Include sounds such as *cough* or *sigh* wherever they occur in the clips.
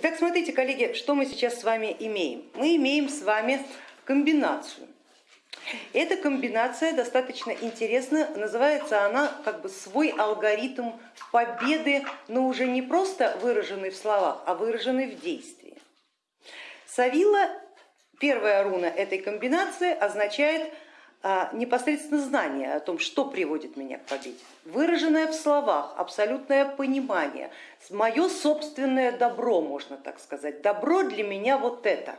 Итак, смотрите, коллеги, что мы сейчас с вами имеем. Мы имеем с вами комбинацию. Эта комбинация достаточно интересна, называется она как бы свой алгоритм победы, но уже не просто выраженный в словах, а выраженный в действии. Савила, первая руна этой комбинации означает непосредственно знание о том, что приводит меня к победе, выраженное в словах, абсолютное понимание, мое собственное добро, можно так сказать, добро для меня вот это.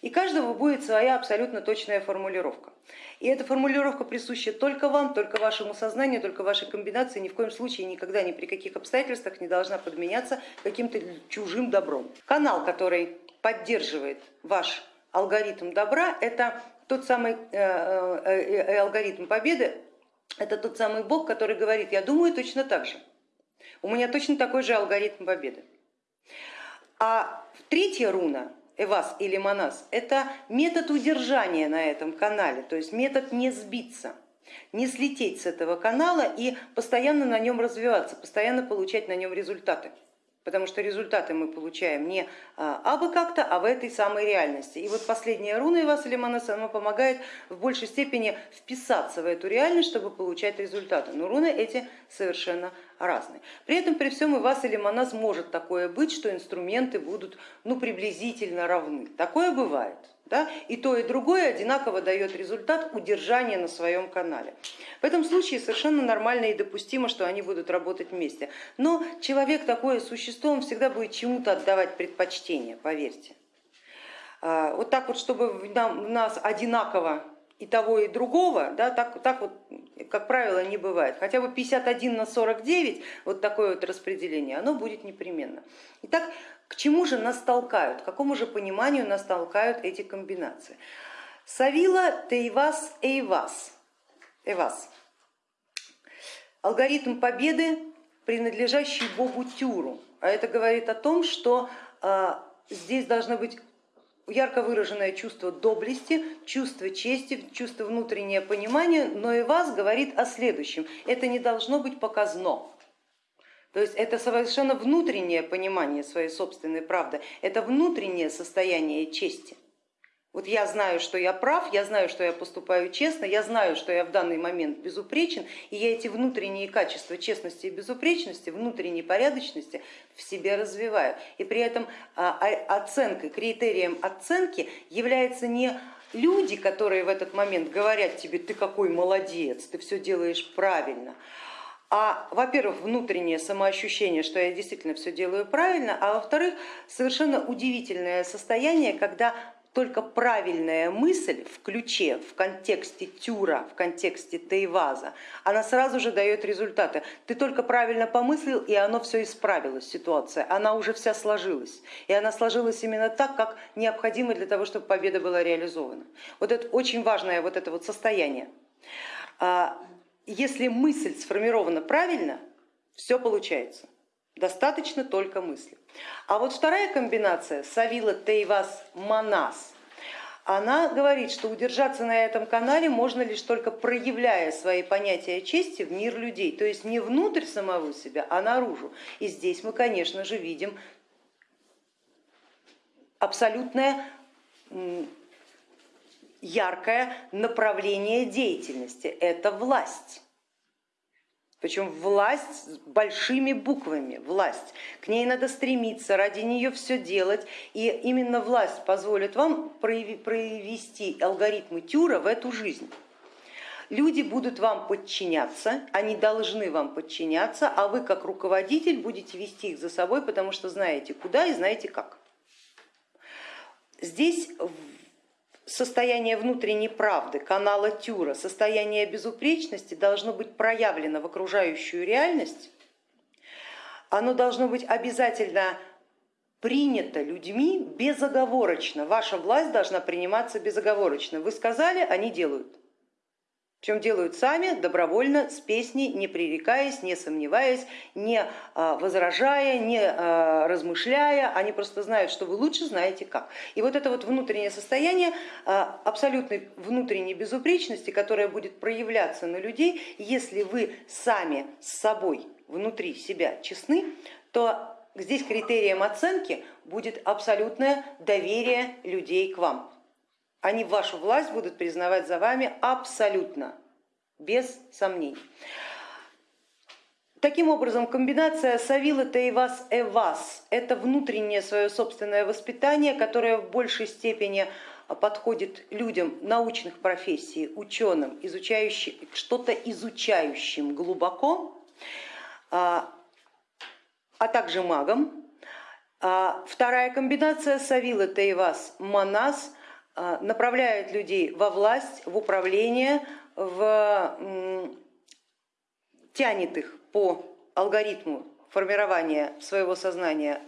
И каждого будет своя абсолютно точная формулировка. И эта формулировка присуща только вам, только вашему сознанию, только вашей комбинации, ни в коем случае никогда ни при каких обстоятельствах не должна подменяться каким-то чужим добром. Канал, который поддерживает ваш алгоритм добра, это тот самый э, э, э, алгоритм победы, это тот самый Бог, который говорит, я думаю точно так же, у меня точно такой же алгоритм победы. А третья руна, Эвас или Манас, это метод удержания на этом канале, то есть метод не сбиться, не слететь с этого канала и постоянно на нем развиваться, постоянно получать на нем результаты потому что результаты мы получаем не а, абы как-то, а в этой самой реальности. И вот последняя руна Иваса Лиманаса, она помогает в большей степени вписаться в эту реальность, чтобы получать результаты. Но руны эти совершенно разные. При этом при всем и вас или Манас может такое быть, что инструменты будут ну, приблизительно равны. Такое бывает. Да? И то, и другое одинаково дает результат удержания на своем канале. В этом случае совершенно нормально и допустимо, что они будут работать вместе. Но человек такое существо, он всегда будет чему-то отдавать предпочтение, поверьте. А, вот так вот, чтобы в нас одинаково и того, и другого, да, так, так вот, как правило, не бывает. Хотя бы 51 на 49, вот такое вот распределение, оно будет непременно. Итак, к чему же нас толкают, к какому же пониманию нас толкают эти комбинации? Савила, Тейвас, Эйвас. Эвас. Алгоритм победы, принадлежащий богу Тюру. А это говорит о том, что а, здесь должно быть ярко выраженное чувство доблести, чувство чести, чувство внутреннее понимание, но и вас говорит о следующем. Это не должно быть показно. То есть это совершенно внутреннее понимание своей собственной правды, это внутреннее состояние чести. Вот я знаю, что я прав, я знаю, что я поступаю честно, я знаю, что я в данный момент безупречен, и я эти внутренние качества честности и безупречности, внутренней порядочности в себе развиваю. И при этом а, а, оценкой, критерием оценки является не люди, которые в этот момент говорят тебе, ты какой молодец, ты все делаешь правильно, а, во-первых, внутреннее самоощущение, что я действительно все делаю правильно, а во-вторых, совершенно удивительное состояние, когда только правильная мысль в ключе, в контексте тюра, в контексте тейваза, она сразу же дает результаты. Ты только правильно помыслил, и оно все исправилось, ситуация, она уже вся сложилась. И она сложилась именно так, как необходимо для того, чтобы победа была реализована. Вот это очень важное вот это вот состояние. Если мысль сформирована правильно, все получается. Достаточно только мысли. А вот вторая комбинация Савила Тейвас Манас, она говорит, что удержаться на этом канале можно лишь только проявляя свои понятия чести в мир людей, то есть не внутрь самого себя, а наружу. И здесь мы, конечно же, видим абсолютное яркое направление деятельности, это власть. Причем власть с большими буквами, власть. К ней надо стремиться, ради нее все делать. И именно власть позволит вам провести алгоритмы Тюра в эту жизнь. Люди будут вам подчиняться, они должны вам подчиняться, а вы как руководитель будете вести их за собой, потому что знаете куда и знаете как. Здесь состояние внутренней правды, канала Тюра, состояние безупречности должно быть проявлено в окружающую реальность, оно должно быть обязательно принято людьми безоговорочно. Ваша власть должна приниматься безоговорочно. Вы сказали, они делают. Причем делают сами, добровольно, с песней, не пререкаясь, не сомневаясь, не а, возражая, не а, размышляя, они просто знают, что вы лучше знаете как. И вот это вот внутреннее состояние а, абсолютной внутренней безупречности, которое будет проявляться на людей, если вы сами с собой внутри себя честны, то Здесь критерием оценки будет абсолютное доверие людей к вам. Они вашу власть будут признавать за вами абсолютно, без сомнений. Таким образом, комбинация Савила Таивас Эвас это внутреннее свое собственное воспитание, которое в большей степени подходит людям научных профессий, ученым, изучающим, что-то изучающим глубоко, а, а также магам. А, вторая комбинация Савила Таивас Манас а, направляет людей во власть, в управление, в, тянет их по алгоритму формирования своего сознания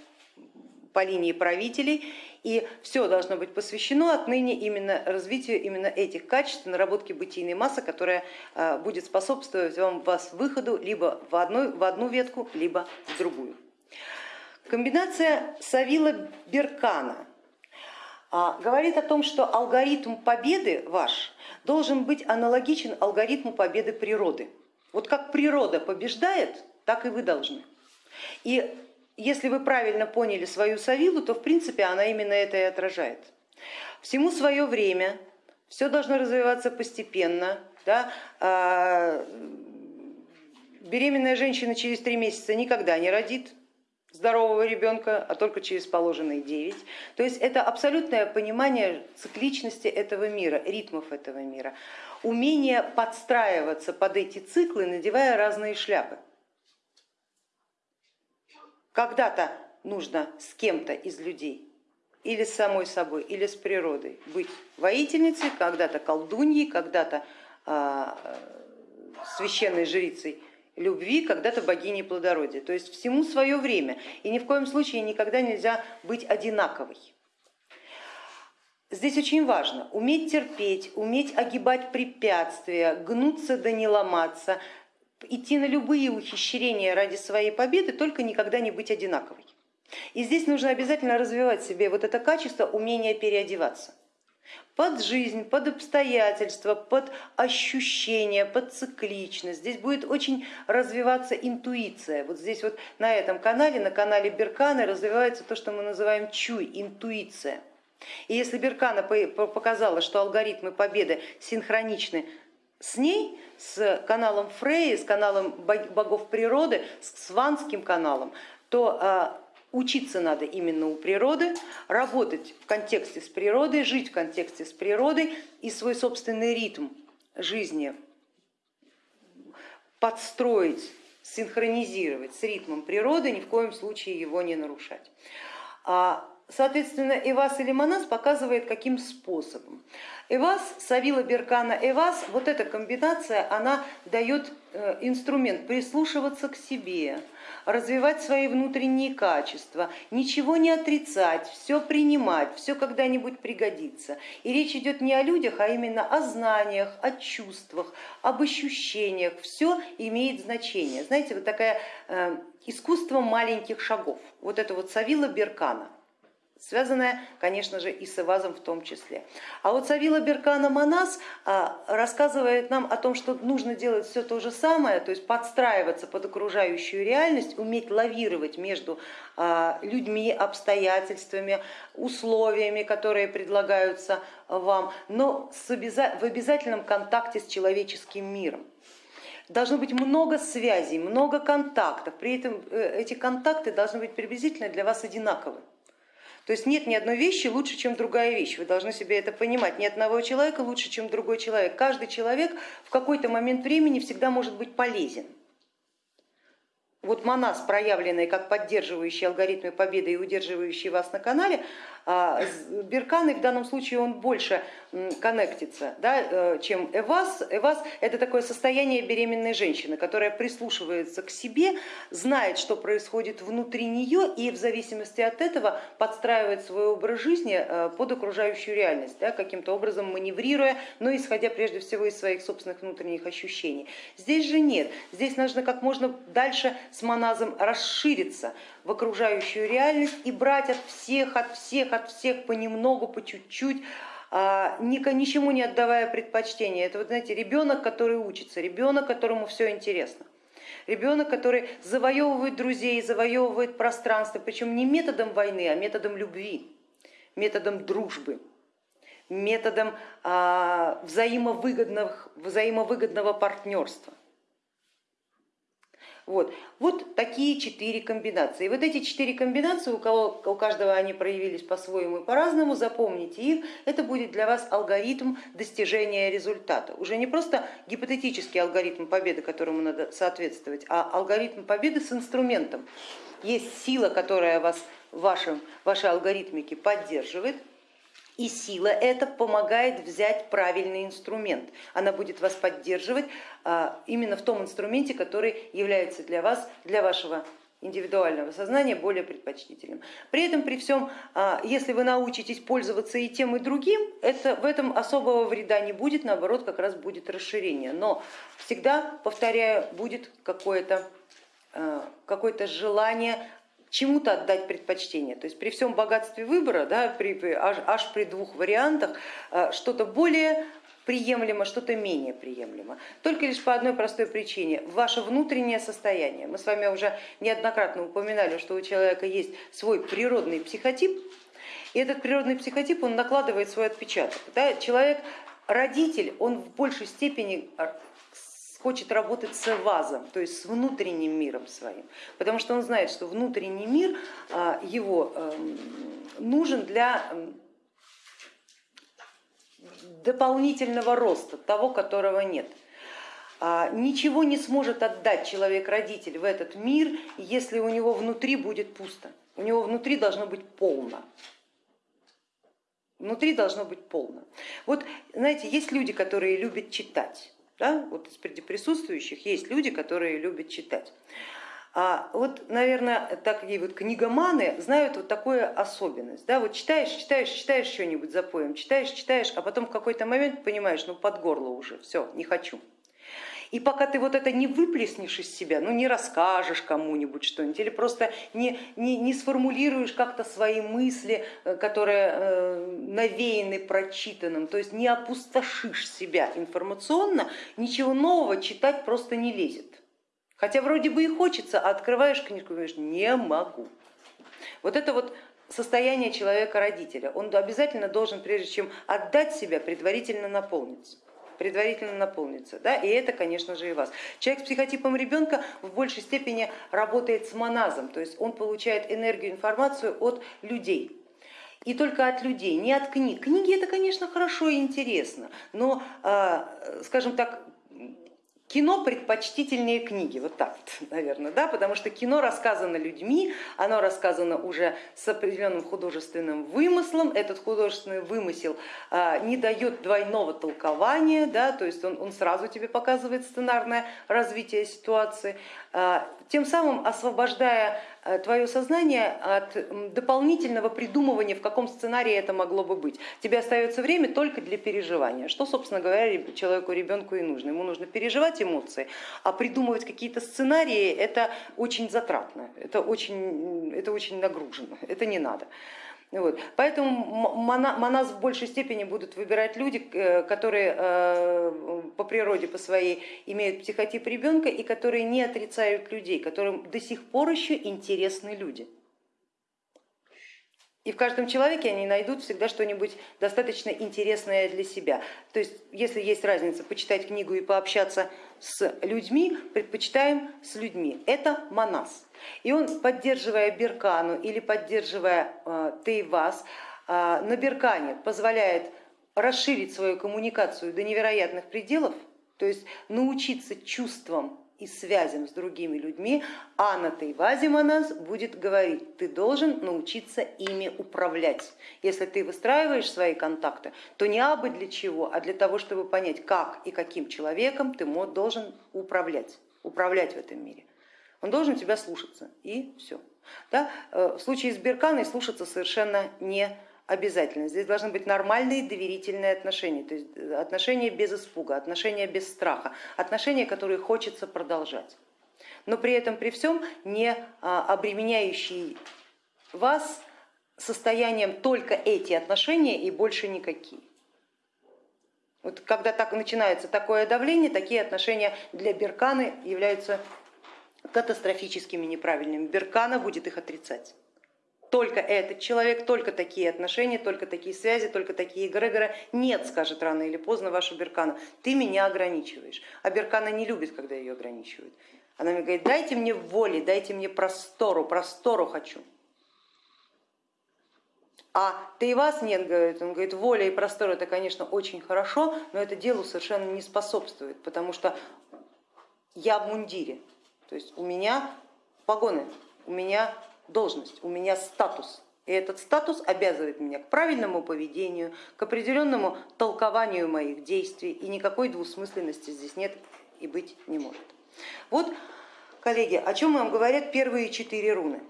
по линии правителей, и все должно быть посвящено отныне именно развитию именно этих качеств, наработке бытийной массы, которая а, будет способствовать вам вас выходу либо в, одной, в одну ветку, либо в другую. Комбинация Савила-Беркана а, говорит о том, что алгоритм победы ваш должен быть аналогичен алгоритму победы природы. Вот как природа побеждает, так и вы должны. И если вы правильно поняли свою Савилу, то в принципе она именно это и отражает. Всему свое время, все должно развиваться постепенно. Да? А, беременная женщина через три месяца никогда не родит, здорового ребенка, а только через положенные 9. То есть это абсолютное понимание цикличности этого мира, ритмов этого мира, умение подстраиваться под эти циклы, надевая разные шляпы. Когда-то нужно с кем-то из людей или с самой собой, или с природой быть воительницей, когда-то колдуньей, когда-то а, священной жрицей любви, когда-то богиней плодородия. То есть всему свое время и ни в коем случае никогда нельзя быть одинаковой. Здесь очень важно уметь терпеть, уметь огибать препятствия, гнуться да не ломаться, идти на любые ухищрения ради своей победы, только никогда не быть одинаковой. И здесь нужно обязательно развивать себе вот это качество умения переодеваться под жизнь, под обстоятельства, под ощущения, под цикличность. Здесь будет очень развиваться интуиция. Вот здесь вот на этом канале, на канале Берканы развивается то, что мы называем чуй, интуиция. И если Беркана показала, что алгоритмы победы синхроничны с ней, с каналом Фрей, с каналом богов природы, с сванским каналом, то а, Учиться надо именно у природы, работать в контексте с природой, жить в контексте с природой и свой собственный ритм жизни подстроить, синхронизировать с ритмом природы, ни в коем случае его не нарушать. А, соответственно, Эвас или Манас показывает, каким способом. Эвас, Савила Беркана Эвас, вот эта комбинация, она дает э, инструмент прислушиваться к себе, развивать свои внутренние качества, ничего не отрицать, все принимать, все когда-нибудь пригодится. И речь идет не о людях, а именно о знаниях, о чувствах, об ощущениях, все имеет значение. Знаете, вот такое э, искусство маленьких шагов, вот это вот Савила Беркана связанная, конечно же, и с Ивазом в том числе. А вот Савила Беркана Манас а, рассказывает нам о том, что нужно делать все то же самое, то есть подстраиваться под окружающую реальность, уметь лавировать между а, людьми, обстоятельствами, условиями, которые предлагаются вам, но в обязательном контакте с человеческим миром. Должно быть много связей, много контактов, при этом э, эти контакты должны быть приблизительно для вас одинаковы. То есть нет ни одной вещи лучше, чем другая вещь. Вы должны себе это понимать. Ни одного человека лучше, чем другой человек. Каждый человек в какой-то момент времени всегда может быть полезен. Вот Манас, проявленный как поддерживающий алгоритмы победы и удерживающий вас на канале, а, в данном случае он больше коннектится, да, э, чем Эвас. Эвас это такое состояние беременной женщины, которая прислушивается к себе, знает, что происходит внутри нее и в зависимости от этого подстраивает свой образ жизни э, под окружающую реальность, да, каким-то образом маневрируя, но исходя прежде всего из своих собственных внутренних ощущений. Здесь же нет, здесь нужно как можно дальше с моназом расшириться в окружающую реальность и брать от всех, от всех, от всех понемногу, по чуть-чуть, а, ничему не отдавая предпочтения. Это вот знаете, ребенок, который учится, ребенок, которому все интересно. ребенок, который завоевывает друзей, завоевывает пространство, причем не методом войны, а методом любви, методом дружбы, методом а, взаимовыгодного, взаимовыгодного партнерства. Вот. вот такие четыре комбинации. И вот эти четыре комбинации, у, кого, у каждого они проявились по-своему и по-разному, запомните их, это будет для вас алгоритм достижения результата. Уже не просто гипотетический алгоритм победы, которому надо соответствовать, а алгоритм победы с инструментом. Есть сила, которая вас в вашем, вашей алгоритмике поддерживает, и сила эта помогает взять правильный инструмент. Она будет вас поддерживать а, именно в том инструменте, который является для вас, для вашего индивидуального сознания более предпочтительным. При этом, при всем, а, если вы научитесь пользоваться и тем, и другим, это, в этом особого вреда не будет, наоборот, как раз будет расширение. Но всегда, повторяю, будет какое-то а, какое желание чему-то отдать предпочтение. То есть при всем богатстве выбора, да, при, аж, аж при двух вариантах, э, что-то более приемлемо, что-то менее приемлемо. Только лишь по одной простой причине, ваше внутреннее состояние. Мы с вами уже неоднократно упоминали, что у человека есть свой природный психотип, и этот природный психотип он накладывает свой отпечаток. Да? Человек, родитель, он в большей степени хочет работать с вазом, то есть с внутренним миром своим, потому что он знает, что внутренний мир а, его эм, нужен для эм, дополнительного роста, того, которого нет. А, ничего не сможет отдать человек-родитель в этот мир, если у него внутри будет пусто. У него внутри должно быть полно. Внутри должно быть полно. Вот знаете, есть люди, которые любят читать. Да? Вот среди присутствующих есть люди, которые любят читать. А вот, наверное, такие вот книгоманы знают вот такую особенность. Да? Вот читаешь, читаешь, читаешь что-нибудь за поем, читаешь, читаешь, а потом в какой-то момент понимаешь, ну под горло уже, все, не хочу. И пока ты вот это не выплеснешь из себя, ну не расскажешь кому-нибудь что-нибудь или просто не, не, не сформулируешь как-то свои мысли, э, которые э, навеяны прочитанным, то есть не опустошишь себя информационно, ничего нового читать просто не лезет. Хотя вроде бы и хочется, а открываешь книжку и говоришь, не могу. Вот это вот состояние человека-родителя. Он обязательно должен, прежде чем отдать себя, предварительно наполниться предварительно наполнится. Да? И это, конечно же, и вас. Человек с психотипом ребенка в большей степени работает с моназом, то есть он получает энергию, информацию от людей. И только от людей, не от книг. Книги это, конечно, хорошо и интересно, но, а, скажем так, Кино предпочтительнее книги, вот так вот, *laughs* наверное, да, потому что кино рассказано людьми, оно рассказано уже с определенным художественным вымыслом, этот художественный вымысел а, не дает двойного толкования, да, то есть он, он сразу тебе показывает сценарное развитие ситуации, а, тем самым освобождая твое сознание от дополнительного придумывания, в каком сценарии это могло бы быть. Тебе остается время только для переживания, что, собственно говоря, человеку, ребенку и нужно. Ему нужно переживать эмоции, а придумывать какие-то сценарии это очень затратно, это очень, это очень нагружено, это не надо. Вот. Поэтому моназ в большей степени будут выбирать люди, э, которые э, по природе по своей имеют психотип ребенка и которые не отрицают людей, которым до сих пор еще интересны люди. И в каждом человеке они найдут всегда что-нибудь достаточно интересное для себя. То есть, если есть разница почитать книгу и пообщаться с людьми, предпочитаем с людьми. Это монас. И он, поддерживая Беркану или поддерживая э, Тейвас, э, на Беркане позволяет расширить свою коммуникацию до невероятных пределов, то есть научиться чувствам и связям с другими людьми, а на Тайвазе Манас будет говорить, ты должен научиться ими управлять. Если ты выстраиваешь свои контакты, то не абы для чего, а для того, чтобы понять, как и каким человеком ты должен управлять, управлять в этом мире. Он должен тебя слушаться и все. Да? Э, в случае с Берканой слушаться совершенно не обязательно. Здесь должны быть нормальные доверительные отношения, то есть э, отношения без испуга, отношения без страха, отношения, которые хочется продолжать. Но при этом, при всем, не а, обременяющие вас состоянием только эти отношения и больше никакие. Вот когда так начинается такое давление, такие отношения для Берканы являются катастрофическими неправильными. Беркана будет их отрицать. Только этот человек, только такие отношения, только такие связи, только такие эгрегоры. Нет, скажет рано или поздно ваша Беркана, ты меня ограничиваешь. А Беркана не любит, когда ее ограничивают. Она мне говорит, дайте мне воли, дайте мне простору, простору хочу. А ты и вас нет, говорит, он говорит, воля и простор это, конечно, очень хорошо, но это делу совершенно не способствует, потому что я в мундире, то есть у меня погоны, у меня должность, у меня статус. И этот статус обязывает меня к правильному поведению, к определенному толкованию моих действий, и никакой двусмысленности здесь нет и быть не может. Вот, коллеги, о чем вам говорят первые четыре руны.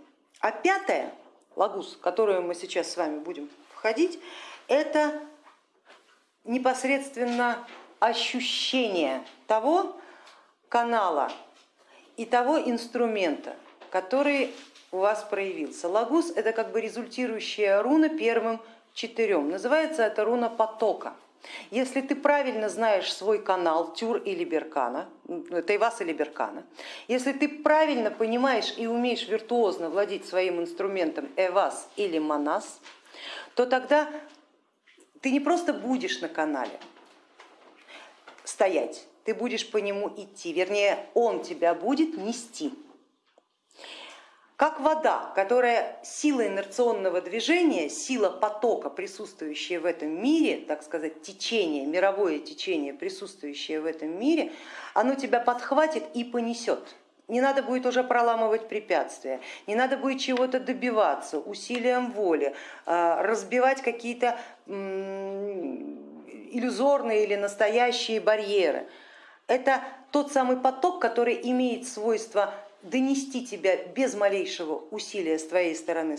А пятая лагус, в которую мы сейчас с вами будем входить, это непосредственно ощущение того канала и того инструмента, который у вас проявился. Лагус это как бы результирующая руна первым четырем. Называется это руна потока. Если ты правильно знаешь свой канал Тюр или Беркана, Тайвас или Беркана, если ты правильно понимаешь и умеешь виртуозно владеть своим инструментом Эвас или Манас, то тогда ты не просто будешь на канале стоять, ты будешь по нему идти, вернее он тебя будет нести. Как вода, которая сила инерционного движения, сила потока, присутствующая в этом мире, так сказать, течение, мировое течение, присутствующее в этом мире, оно тебя подхватит и понесет. Не надо будет уже проламывать препятствия, не надо будет чего-то добиваться усилием воли, а, разбивать какие-то иллюзорные или настоящие барьеры. Это тот самый поток, который имеет свойство донести тебя без малейшего усилия с твоей стороны,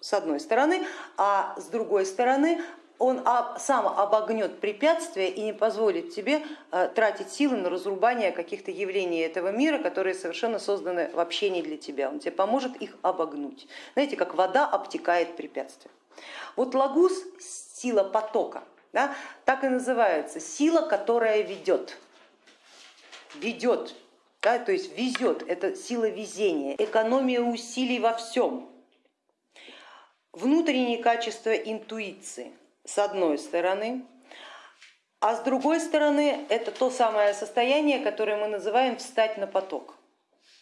с одной стороны, а с другой стороны он сам обогнет препятствия и не позволит тебе э, тратить силы на разрубание каких-то явлений этого мира, которые совершенно созданы вообще не для тебя. Он тебе поможет их обогнуть. Знаете, как вода обтекает препятствия. Вот лагус, сила потока, да, так и называется, сила, которая ведет. Ведет да, то есть везет, это сила везения, экономия усилий во всем, внутренние качества интуиции с одной стороны, а с другой стороны это то самое состояние, которое мы называем встать на поток,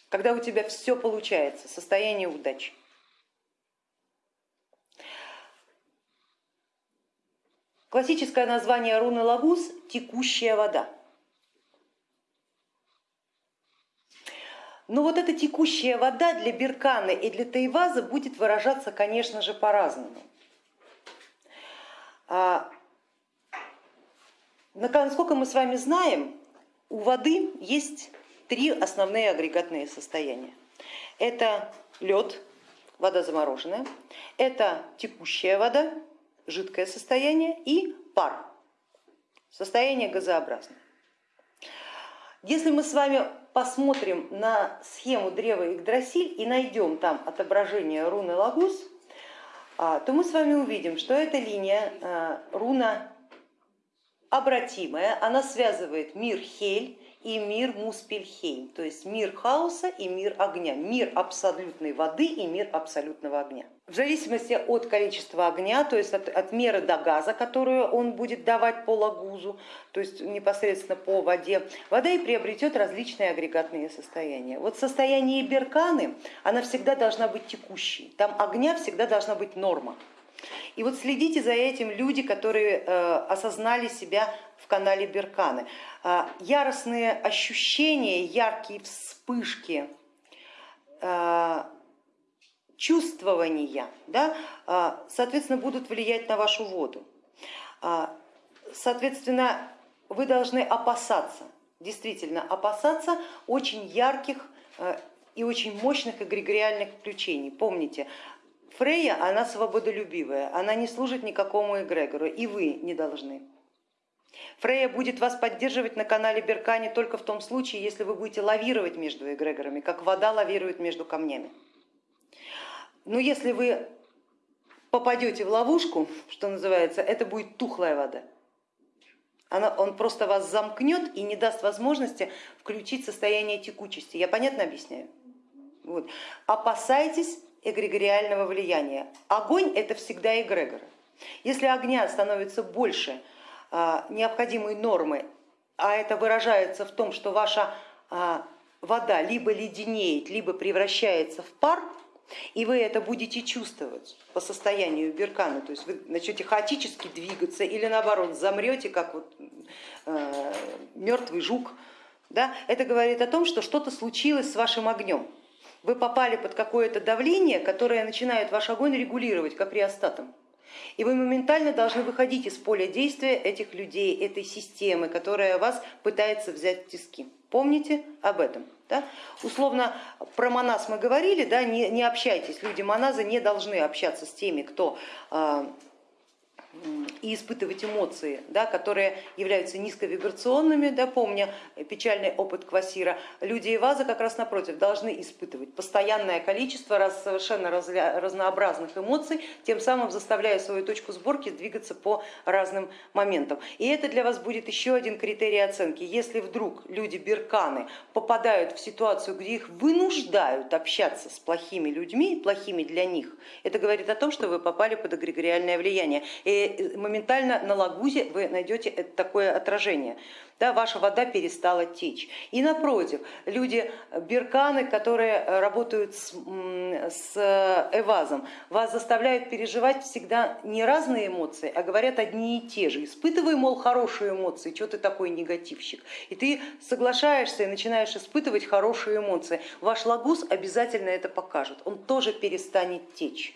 когда у тебя все получается, состояние удачи. Классическое название руны Лагус – текущая вода. Но вот эта текущая вода для Беркана и для Тайваза будет выражаться, конечно же, по-разному. А, насколько мы с вами знаем, у воды есть три основные агрегатные состояния. Это лед, вода замороженная, это текущая вода, жидкое состояние и пар, состояние газообразное. Если мы с вами посмотрим на схему древа Игдрасиль и найдем там отображение руны Лагус, а, то мы с вами увидим, что эта линия а, руна обратимая, она связывает мир Хель и мир Муспельхейм, то есть мир хаоса и мир огня, мир абсолютной воды и мир абсолютного огня. В зависимости от количества огня, то есть от, от меры до газа, которую он будет давать по лагузу, то есть непосредственно по воде, вода и приобретет различные агрегатные состояния. Вот состояние берканы, она всегда должна быть текущей, там огня всегда должна быть норма. И вот следите за этим люди, которые э, осознали себя в канале Берканы. Э, яростные ощущения, яркие вспышки, э, чувствования, да, соответственно, будут влиять на вашу воду. Соответственно, вы должны опасаться, действительно опасаться очень ярких и очень мощных эгрегориальных включений. Помните, Фрейя, она свободолюбивая, она не служит никакому эгрегору, и вы не должны. Фрейя будет вас поддерживать на канале Беркани только в том случае, если вы будете лавировать между эгрегорами, как вода лавирует между камнями. Но если вы попадете в ловушку, что называется, это будет тухлая вода. он просто вас замкнет и не даст возможности включить состояние текучести. Я понятно объясняю? Вот. Опасайтесь эгрегориального влияния. Огонь это всегда эгрегор. Если огня становится больше а, необходимой нормы, а это выражается в том, что ваша а, вода либо леденеет, либо превращается в пар, и вы это будете чувствовать по состоянию беркана, то есть вы начнете хаотически двигаться или наоборот замрете, как вот э, мертвый жук, да? это говорит о том, что что-то случилось с вашим огнем. Вы попали под какое-то давление, которое начинает ваш огонь регулировать, как реостатом. И вы моментально должны выходить из поля действия этих людей, этой системы, которая вас пытается взять в тиски. Помните об этом. Да? Условно про моназ мы говорили, да, не, не общайтесь, люди моназа не должны общаться с теми, кто а, и испытывать эмоции, да, которые являются низковибрационными, да, помня печальный опыт Квасира, люди и ваза как раз напротив должны испытывать постоянное количество раз, совершенно разнообразных эмоций, тем самым заставляя свою точку сборки двигаться по разным моментам. И это для вас будет еще один критерий оценки. Если вдруг люди берканы попадают в ситуацию, где их вынуждают общаться с плохими людьми, плохими для них, это говорит о том, что вы попали под эгрегориальное влияние. И моментально на лагузе вы найдете такое отражение. Да, ваша вода перестала течь. И напротив, люди берканы, которые работают с, с эвазом, вас заставляют переживать всегда не разные эмоции, а говорят одни и те же. Испытывай, мол, хорошие эмоции, что ты такой негативщик. И ты соглашаешься и начинаешь испытывать хорошие эмоции. Ваш лагуз обязательно это покажет, он тоже перестанет течь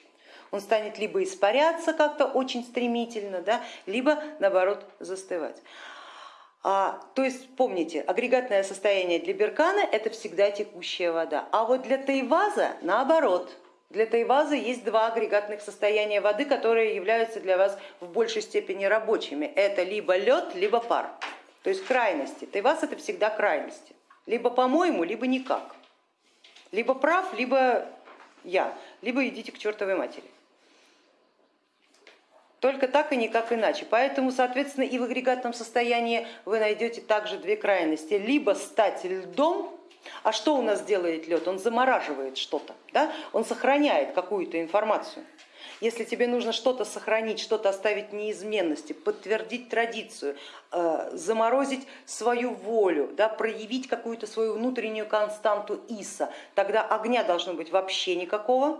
он станет либо испаряться как-то очень стремительно, да, либо наоборот застывать. А, то есть помните, агрегатное состояние для беркана это всегда текущая вода, а вот для тайваза наоборот. Для тайваза есть два агрегатных состояния воды, которые являются для вас в большей степени рабочими. Это либо лед, либо пар, то есть крайности. Тайваз это всегда крайности, либо по-моему, либо никак, либо прав, либо я, либо идите к чертовой матери. Только так и никак иначе. Поэтому, соответственно, и в агрегатном состоянии вы найдете также две крайности. Либо стать льдом, а что у нас делает лед? Он замораживает что-то, да? он сохраняет какую-то информацию. Если тебе нужно что-то сохранить, что-то оставить неизменности, подтвердить традицию, э, заморозить свою волю, да, проявить какую-то свою внутреннюю константу Иса, тогда огня должно быть вообще никакого,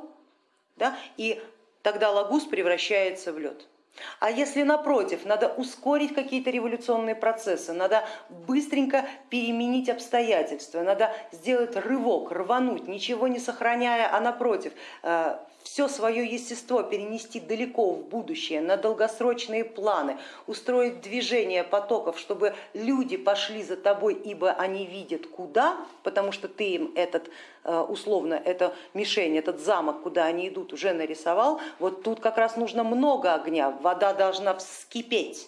да, и тогда лагус превращается в лед. А если напротив, надо ускорить какие-то революционные процессы, надо быстренько переменить обстоятельства, надо сделать рывок, рвануть, ничего не сохраняя, а напротив, э, все свое естество перенести далеко в будущее, на долгосрочные планы, устроить движение потоков, чтобы люди пошли за тобой, ибо они видят куда, потому что ты им этот, э, условно, это мишень, этот замок, куда они идут, уже нарисовал, вот тут как раз нужно много огня, вода должна вскипеть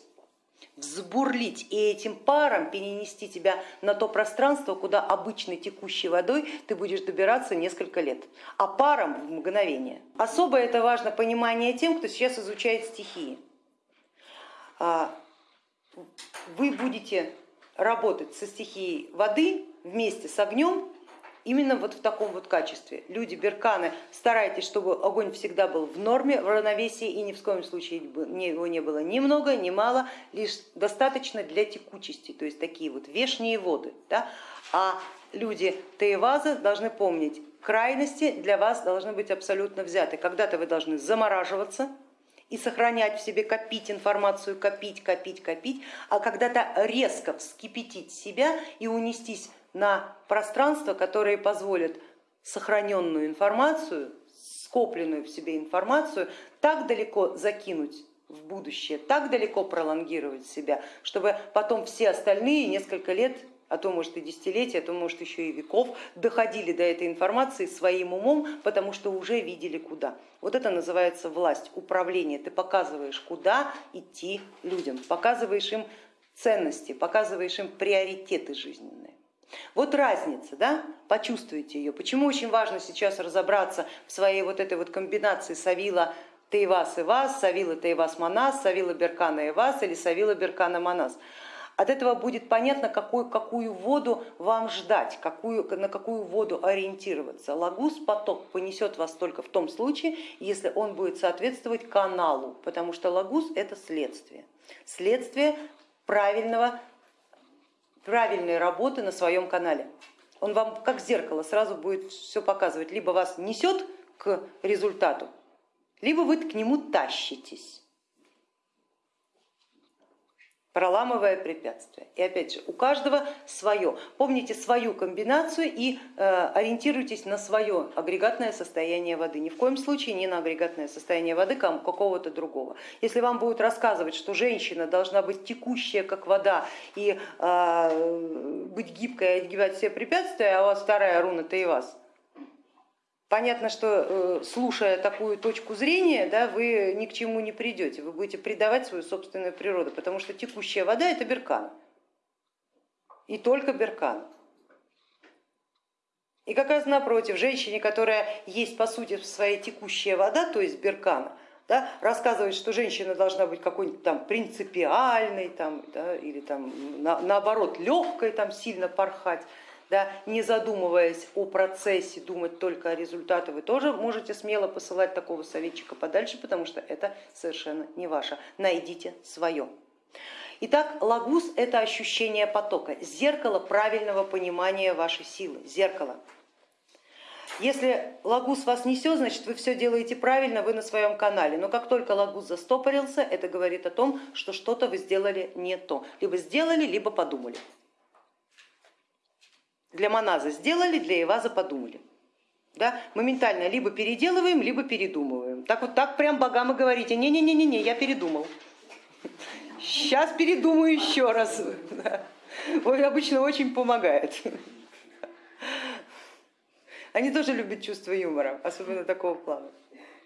взбурлить и этим паром перенести тебя на то пространство, куда обычной текущей водой ты будешь добираться несколько лет, а паром в мгновение. Особо это важно понимание тем, кто сейчас изучает стихии. А, вы будете работать со стихией воды вместе с огнем именно вот в таком вот качестве. Люди берканы, старайтесь, чтобы огонь всегда был в норме, в равновесии и ни в коем случае его не было ни много, ни мало, лишь достаточно для текучести, то есть такие вот вешние воды. Да? А люди Таеваза должны помнить, крайности для вас должны быть абсолютно взяты. Когда-то вы должны замораживаться, и сохранять в себе, копить информацию, копить, копить, копить, а когда-то резко вскипятить себя и унестись на пространство, которые позволят сохраненную информацию, скопленную в себе информацию так далеко закинуть в будущее, так далеко пролонгировать себя, чтобы потом все остальные несколько лет а то может и десятилетия, а то может еще и веков, доходили до этой информации своим умом, потому что уже видели куда. Вот это называется власть, управление. Ты показываешь, куда идти людям, показываешь им ценности, показываешь им приоритеты жизненные. Вот разница, да? почувствуйте ее. Почему очень важно сейчас разобраться в своей вот этой вот комбинации Савила Таевас и Вас, Савила Таевас Манас, Савила Беркана и Вас или Савила Беркана Манас. от этого будет понятно, какую, какую воду вам ждать, какую, на какую воду ориентироваться. Лагус, поток понесет вас только в том случае, если он будет соответствовать каналу, потому что лагус это следствие, следствие правильного, правильной работы на своем канале. Он вам как зеркало сразу будет все показывать, либо вас несет к результату, либо вы к нему тащитесь проламывая препятствия. И опять же, у каждого свое. Помните свою комбинацию и э, ориентируйтесь на свое агрегатное состояние воды. Ни в коем случае не на агрегатное состояние воды какого-то другого. Если вам будут рассказывать, что женщина должна быть текущая, как вода, и э, быть гибкой, отгибать все препятствия, а у вас вторая руна-то и вас, Понятно, что э, слушая такую точку зрения, да, вы ни к чему не придете, вы будете предавать свою собственную природу, потому что текущая вода это беркан. И только беркан. И как раз напротив, женщине, которая есть по сути своей текущая вода, то есть беркана, да, рассказывает, что женщина должна быть какой-нибудь там принципиальной там, да, или там, на, наоборот легкой, там, сильно порхать, да, не задумываясь о процессе, думать только о результате, вы тоже можете смело посылать такого советчика подальше, потому что это совершенно не ваше. Найдите свое. Итак, лагус это ощущение потока, зеркало правильного понимания вашей силы, зеркало. Если лагус вас несет, значит вы все делаете правильно, вы на своем канале. Но как только лагус застопорился, это говорит о том, что что-то вы сделали не то. Либо сделали, либо подумали. Для моназа сделали, для Эваза подумали. Да? Моментально либо переделываем, либо передумываем. Так вот так прям богам и говорите, не-не-не, я передумал. Сейчас передумаю еще раз. Да. Ой, обычно очень помогает. Они тоже любят чувство юмора, особенно такого плана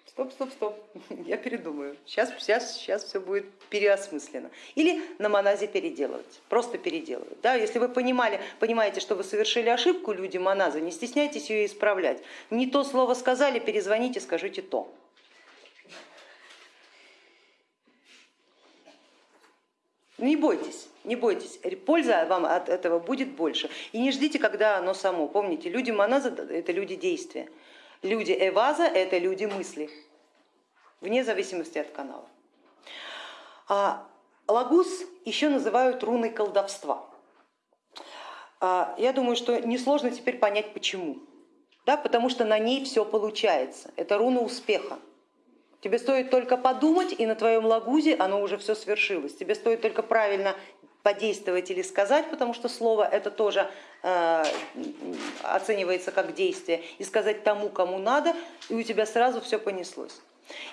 стоп, стоп, стоп, *laughs* я передумаю, сейчас, сейчас, сейчас все будет переосмысленно. Или на моназе переделывать, просто переделывать. Да? Если вы понимали, понимаете, что вы совершили ошибку, люди моназа, не стесняйтесь ее исправлять. Не то слово сказали, перезвоните, скажите то. Не бойтесь, не бойтесь, польза вам от этого будет больше. И не ждите, когда оно само. Помните, люди моназа это люди действия. Люди Эваза это люди мысли, вне зависимости от канала. А лагус еще называют руной колдовства. А я думаю, что несложно теперь понять почему. Да, потому что на ней все получается. Это руна успеха. Тебе стоит только подумать, и на твоем лагузе оно уже все свершилось. Тебе стоит только правильно подействовать или сказать, потому что слово это тоже э, оценивается как действие, и сказать тому, кому надо, и у тебя сразу все понеслось.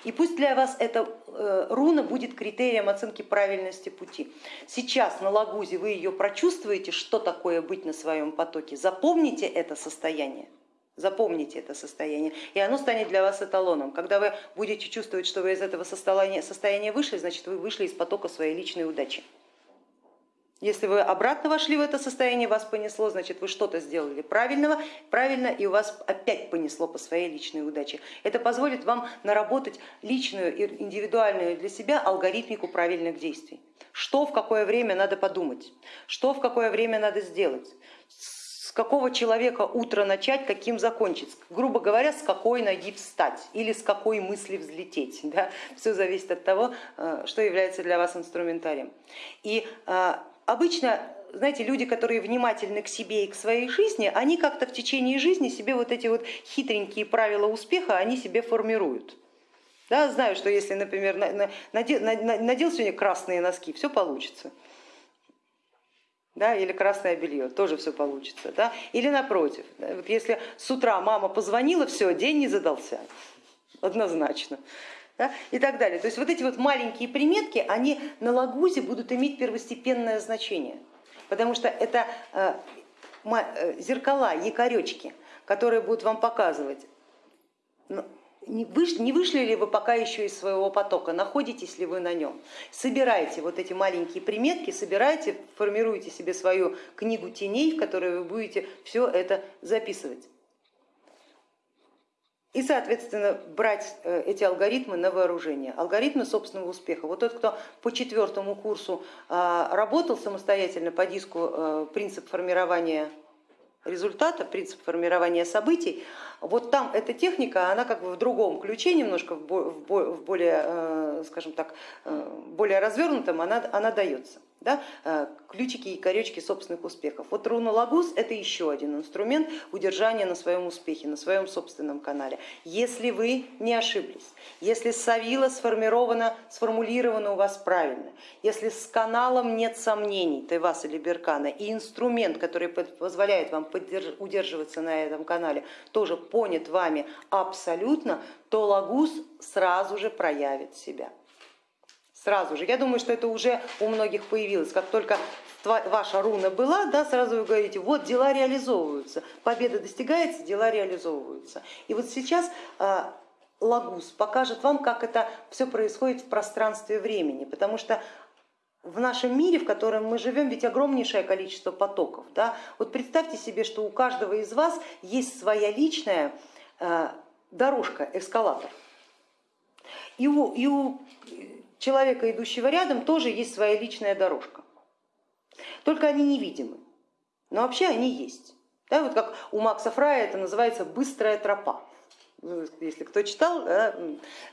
И пусть для вас эта э, руна будет критерием оценки правильности пути. Сейчас на Лагузе вы ее прочувствуете, что такое быть на своем потоке, запомните это состояние. Запомните это состояние, и оно станет для вас эталоном. Когда вы будете чувствовать, что вы из этого состояния, состояния вышли, значит вы вышли из потока своей личной удачи. Если вы обратно вошли в это состояние, вас понесло, значит вы что-то сделали правильного, правильно, и у вас опять понесло по своей личной удаче. Это позволит вам наработать личную и индивидуальную для себя алгоритмику правильных действий. Что в какое время надо подумать, что в какое время надо сделать, с какого человека утро начать, каким закончить, грубо говоря, с какой ноги встать или с какой мысли взлететь. *laughs* Да? Все зависит от того, э, что является для вас инструментарием. И э, обычно знаете, люди, которые внимательны к себе и к своей жизни, они как-то в течение жизни себе вот эти вот хитренькие правила успеха, они себе формируют. Да, знаю, что если, например, надел, сегодня красные носки, все получится. Да, или красное белье, тоже все получится. Да? Или напротив, вот если с утра мама позвонила, все, день не задался, однозначно да, и так далее. То есть вот эти вот маленькие приметки, они на лагузе будут иметь первостепенное значение, потому что это э, э, зеркала, якоречки, которые будут вам показывать, ну, не вышли ли вы пока еще из своего потока, находитесь ли вы на нем. Собирайте вот эти маленькие приметки, собирайте, формируйте себе свою книгу теней, в которой вы будете все это записывать. И, соответственно, брать э, эти алгоритмы на вооружение. Алгоритмы собственного успеха. Вот тот, кто по четвертому курсу а, работал самостоятельно по диску э, принцип формирования результата, принцип формирования событий, вот там эта техника, она как бы в другом ключе, немножко в более, э, скажем так, более развернутом, она, она дается да, э, ключики и коречки собственных успехов. Вот руна Лагус это еще один инструмент удержания на своем успехе, на своем собственном канале. Если вы не ошиблись, если савила сформирована, сформулирована у вас правильно, если с каналом нет сомнений, Тайвас или Беркана, и инструмент, который позволяет вам удерживаться на этом канале, тоже понят вами абсолютно, то Лагус сразу же проявит себя сразу же. Я думаю, что это уже у многих появилось, как только ваша руна была, да, сразу вы говорите, вот дела реализовываются, победа достигается, дела реализовываются. И вот сейчас а, Лагус покажет вам, как это все происходит в пространстве времени, потому что в нашем мире, в котором мы живем, ведь огромнейшее количество потоков. Да? Вот представьте себе, что у каждого из вас есть своя личная а, дорожка, эскалатор. И у, и у человека, идущего рядом, тоже есть своя личная дорожка. Только они невидимы, но вообще они есть. Да, вот как у Макса Фрая это называется быстрая тропа. Ну, если кто читал да,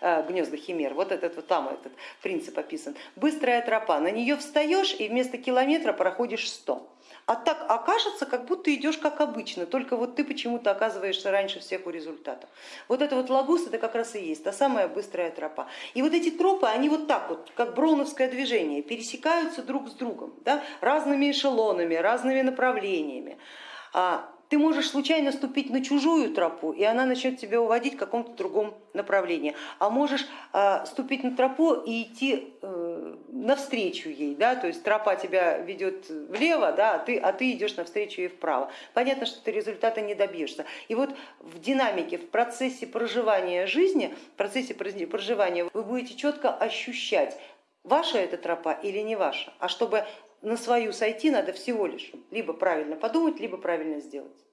а, гнезда химер, вот этот вот там этот принцип описан. Быстрая тропа, на нее встаешь и вместо километра проходишь сто а так окажется, как будто идешь как обычно, только вот ты почему-то оказываешься раньше всех у результата. Вот это вот лагус, это как раз и есть та самая быстрая тропа. И вот эти тропы, они вот так вот, как броуновское движение, пересекаются друг с другом, да, разными эшелонами, разными направлениями. А ты можешь случайно ступить на чужую тропу, и она начнет тебя уводить в каком-то другом направлении. А можешь а, ступить на тропу и идти э, навстречу ей, да? то есть тропа тебя ведет влево, да? а, ты, а ты идешь навстречу ей вправо. Понятно, что ты результата не добьешься. И вот в динамике, в процессе проживания жизни, в процессе проживания вы будете четко ощущать, ваша эта тропа или не ваша. А чтобы на свою сойти надо всего лишь либо правильно подумать, либо правильно сделать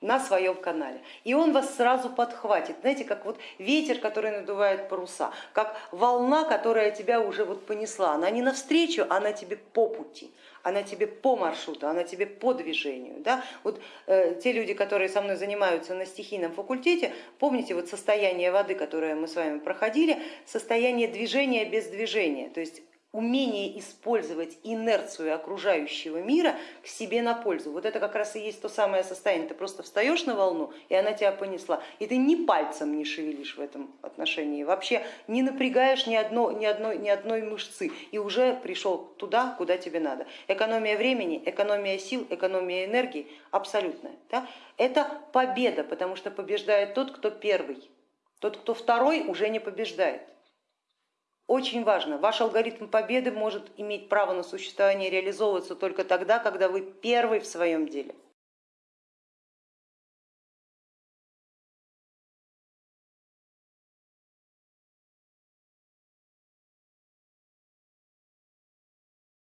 на своем канале. И он вас сразу подхватит, знаете, как вот ветер, который надувает паруса, как волна, которая тебя уже вот понесла. Она не навстречу, она тебе по пути, она тебе по маршруту, она тебе по движению. Да? Вот э, те люди, которые со мной занимаются на стихийном факультете, помните вот состояние воды, которое мы с вами проходили, состояние движения без движения, то есть умение использовать инерцию окружающего мира к себе на пользу. Вот это как раз и есть то самое состояние. Ты просто встаешь на волну, и она тебя понесла. И ты ни пальцем не шевелишь в этом отношении, вообще не напрягаешь ни, одно, ни, одной, ни одной мышцы, и уже пришел туда, куда тебе надо. Экономия времени, экономия сил, экономия энергии абсолютная. Да? Это победа, потому что побеждает тот, кто первый. Тот, кто второй, уже не побеждает. Очень важно, ваш алгоритм победы может иметь право на существование реализовываться только тогда, когда вы первый в своем деле.